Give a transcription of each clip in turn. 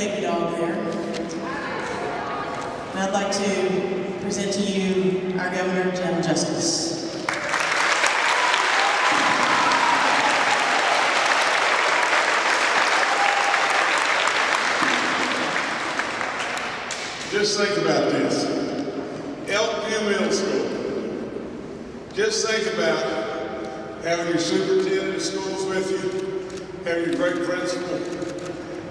baby dog there. And I'd like to present to you our Governor, Jim Justice. Just think about this. Elkview Middle School. Just think about having your superintendent of schools with you, having your great principal,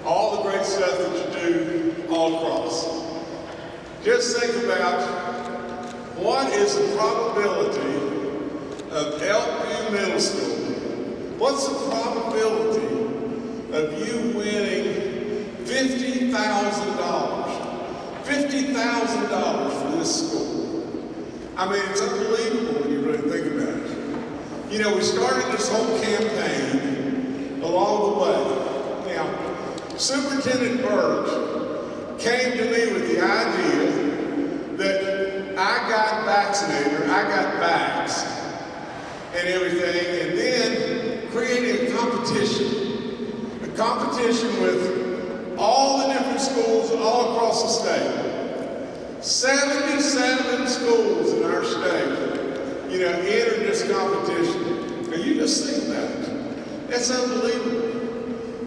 all the great stuff that you do all across. Just think about what is the probability of Elkview Middle School? What's the probability of you winning $50,000? $50,000 for this school. I mean, it's unbelievable when you really think about it. You know, we started this whole campaign along the way. Superintendent Burch came to me with the idea that I got vaccinated, or I got vaxxed, and everything, and then created a competition. A competition with all the different schools all across the state. 77 schools in our state, you know, entered this competition. Now you just think about it. That's unbelievable.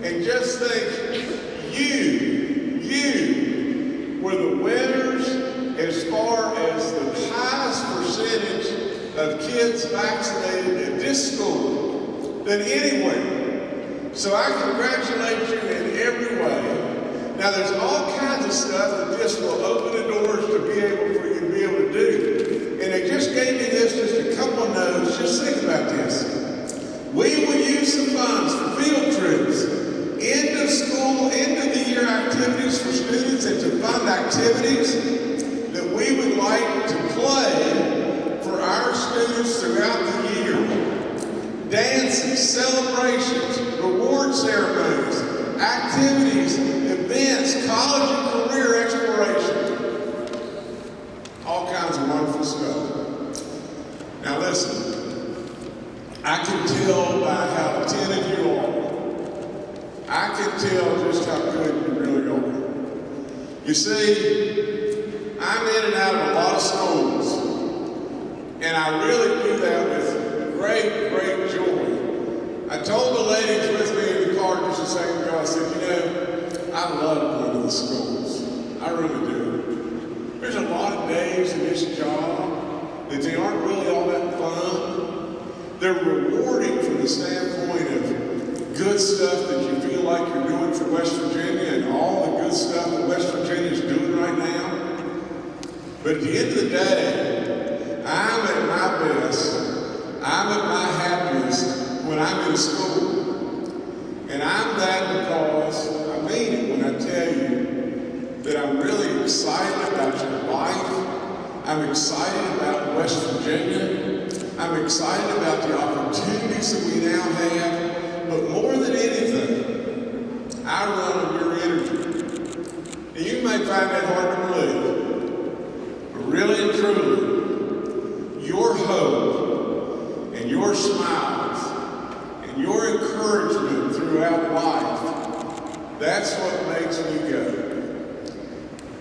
And just think, you, you were the winners as far as the highest percentage of kids vaccinated at this school than anywhere. So I congratulate you in every way. Now there's all kinds of stuff that this will open the doors to be able for you to be able to do. And they just gave me this, just a couple of notes. Just think about this. We will use the funds for field school, end of the year activities for students and to fund activities that we would like to play for our students throughout the year. Dances, celebrations, reward ceremonies, activities, events, college and career exploration. All kinds of wonderful stuff. Now listen, I can tell by how attentive you can tell just how good you really are. You see, I'm in and out of a lot of schools, and I really do that with great, great joy. I told the ladies with me in the car just a second ago, I said, you know, I love going to the schools. I really do. There's a lot of days in this job that they aren't really all that fun. They're rewarding from the standpoint of good stuff that you feel like you're doing for West Virginia and all the good stuff that West Virginia is doing right now. But at the end of the day, I'm at my best, I'm at my happiest when I'm in school. And I'm that because I mean it when I tell you that I'm really excited about your life. I'm excited about West Virginia. I'm excited about the opportunities that we now have. But more than anything, I run on your energy. And you may find that hard to believe. But really and truly, your hope and your smiles and your encouragement throughout life, that's what makes me go.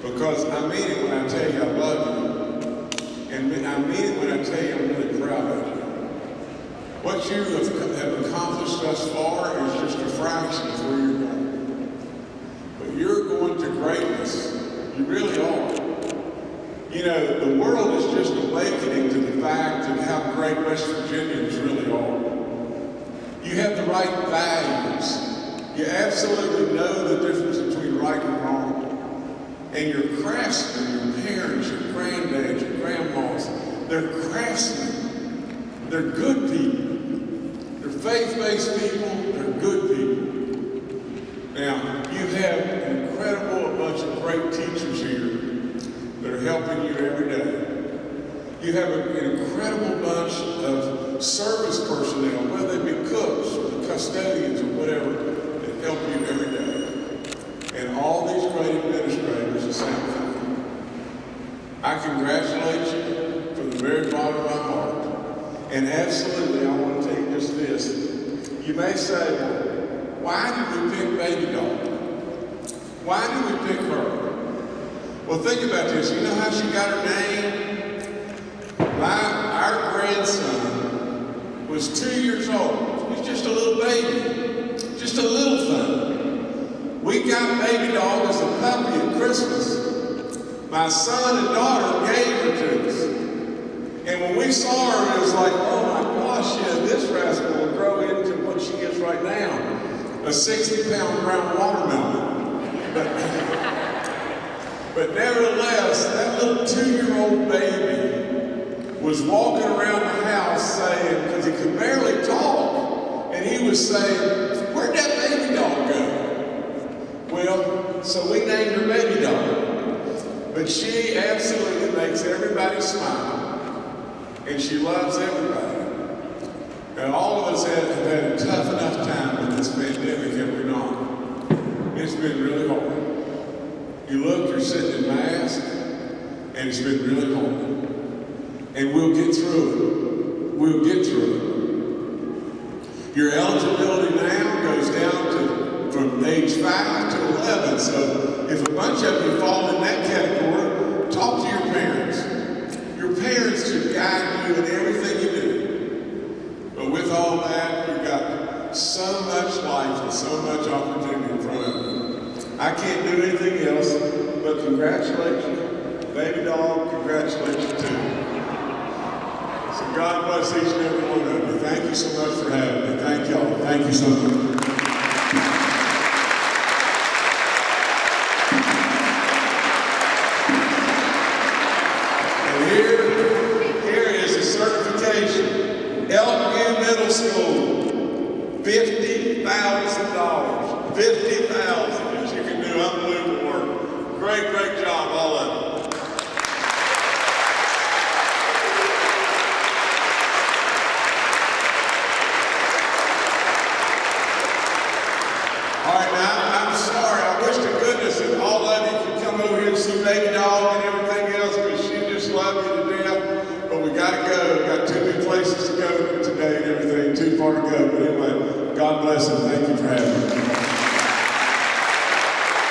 Because I mean it when I tell you I love you. And I mean it when I tell you I'm really proud of you. What you have, have accomplished thus far is just a fraction of where you're going. But you're going to greatness. You really are. You know, the world is just awakening to the fact of how great West Virginians really are. You have the right values. You absolutely know the difference between right and wrong. And your craftsmen, your parents, your granddads, your grandmas, they're craftsmen. They're good people. They're faith-based people. They're good people. Now, you have an incredible bunch of great teachers here that are helping you every day. You have an incredible bunch of service personnel, whether they be cooks or custodians or whatever, that help you every day. And all these great administrators, the same thing. I congratulate you from the very bottom of my heart. And absolutely, I want to take just this. You may say, why did we pick baby dog? Why do we pick her? Well, think about this. You know how she got her name? My, our grandson was two years old. He's just a little baby, just a little thing. We got baby dog as a puppy at Christmas. My son and daughter gave her to us. And when we saw her, it was like, oh my gosh, yeah, this rascal will grow into what she is right now, a 60 pound brown watermelon. But, but nevertheless, that little two year old baby was walking around the house saying, because he could barely talk, and he was saying, where'd that baby dog go? Well, so we named her baby dog. But she absolutely makes everybody smile, and she loves everybody. And all of us have, had a tough enough time with this pandemic, have we not? It's been really hard. You look, you're sitting in mask, and it's been really hard. And we'll get through it. We'll get through it. Your eligibility now goes down to from age 5 to 11. So if a bunch of you fall in that category, talk to your parents. Your parents should guide you in everything you do. But with all that, you've got so much life and so much opportunity in front of you. I can't do anything else but congratulate you. Baby dog, congratulate you too. So God bless each and every one of you. Thank you so much for having me. Thank y'all. Thank you so much. Fifty thousand. That you can do unbelievable work. Great, great job, all of you.